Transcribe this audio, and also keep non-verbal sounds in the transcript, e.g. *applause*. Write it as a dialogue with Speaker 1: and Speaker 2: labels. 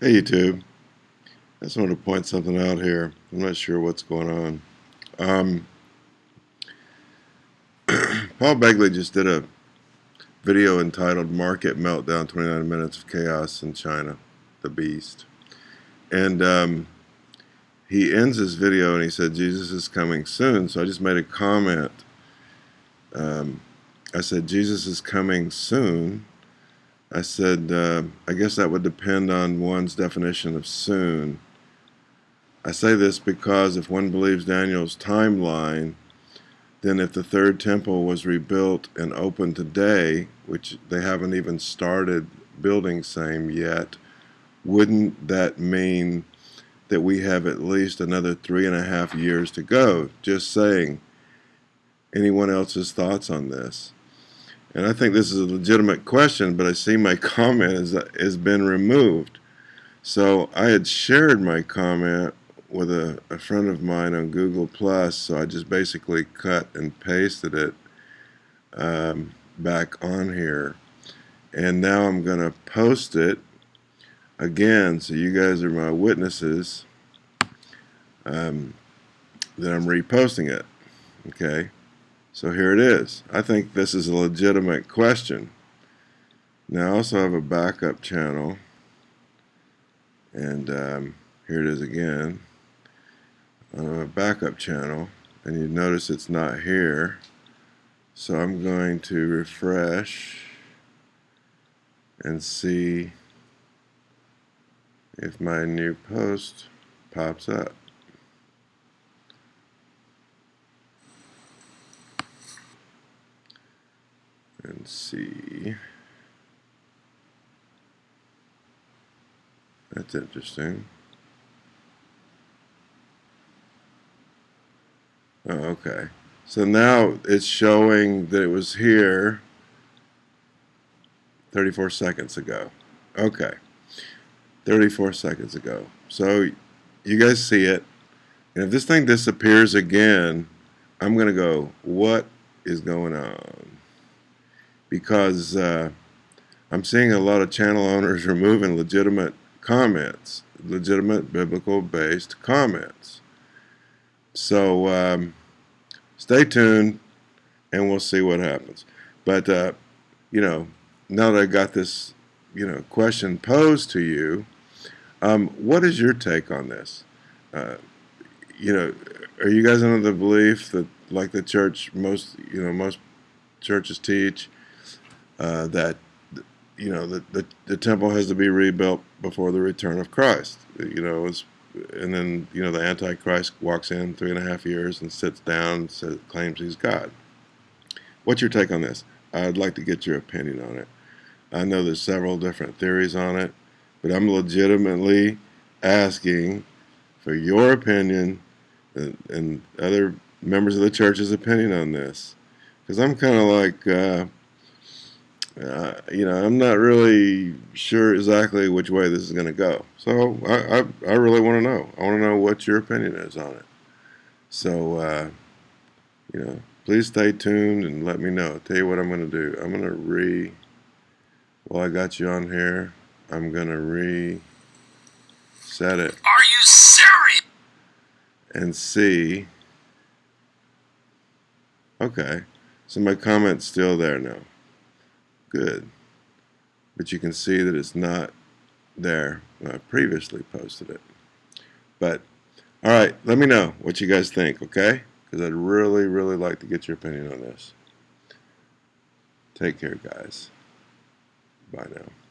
Speaker 1: Hey YouTube, I just wanted to point something out here. I'm not sure what's going on. Um, *clears throat* Paul Begley just did a video entitled Market Meltdown 29 Minutes of Chaos in China, the Beast. And um, he ends his video and he said, Jesus is coming soon. So I just made a comment. Um, I said, Jesus is coming soon I said, uh, I guess that would depend on one's definition of soon. I say this because if one believes Daniel's timeline, then if the third temple was rebuilt and open today, which they haven't even started building same yet, wouldn't that mean that we have at least another three and a half years to go? Just saying. Anyone else's thoughts on this? And I think this is a legitimate question, but I see my *laughs* comment has, has been removed. So I had shared my comment with a, a friend of mine on Google Plus, so I just basically cut and pasted it um, back on here. And now I'm going to post it again, so you guys are my witnesses um, that I'm reposting it. Okay. So here it is. I think this is a legitimate question. Now I also have a backup channel. And um, here it is again. A backup channel. And you notice it's not here. So I'm going to refresh and see if my new post pops up and see. That's interesting. Oh, okay. So now it's showing that it was here 34 seconds ago. Okay. 34 seconds ago. So you guys see it. And if this thing disappears again, I'm going to go, what is going on? Because uh, I'm seeing a lot of channel owners *laughs* removing legitimate comments, legitimate biblical based comments. So um, stay tuned and we'll see what happens. But, uh, you know, now that I got this, you know, question posed to you, um, what is your take on this? Uh, you know, are you guys under the belief that, like the church, most, you know, most churches teach, uh, that you know the, the, the temple has to be rebuilt before the return of Christ. You know, was, and then you know the Antichrist walks in three and a half years and sits down, says, claims he's God. What's your take on this? I'd like to get your opinion on it. I know there's several different theories on it, but I'm legitimately asking for your opinion and, and other members of the church's opinion on this, because I'm kind of like. Uh, uh, you know, I'm not really sure exactly which way this is going to go. So I, I, I really want to know. I want to know what your opinion is on it. So, uh, you know, please stay tuned and let me know. I'll tell you what I'm going to do. I'm going to re, while I got you on here, I'm going to reset it.
Speaker 2: Are you serious?
Speaker 1: And see. Okay. So my comment's still there now good. But you can see that it's not there when I previously posted it. But, all right, let me know what you guys think, okay? Because I'd really, really like to get your opinion on this. Take care, guys. Bye now.